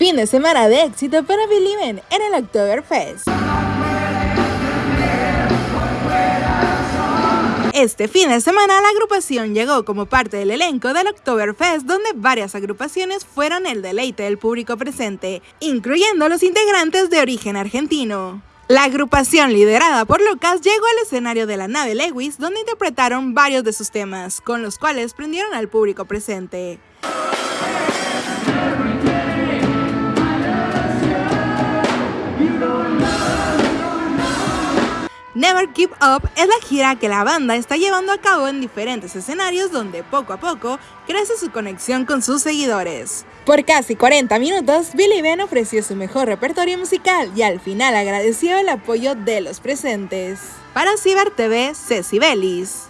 Fin de semana de éxito para Believe en el Oktoberfest. Este fin de semana la agrupación llegó como parte del elenco del Oktoberfest donde varias agrupaciones fueron el deleite del público presente, incluyendo los integrantes de origen argentino. La agrupación liderada por Lucas llegó al escenario de la nave Lewis donde interpretaron varios de sus temas, con los cuales prendieron al público presente. Never Keep Up es la gira que la banda está llevando a cabo en diferentes escenarios donde poco a poco crece su conexión con sus seguidores. Por casi 40 minutos, Billy Ben ofreció su mejor repertorio musical y al final agradeció el apoyo de los presentes. Para Ciber TV, Ceci Bellis.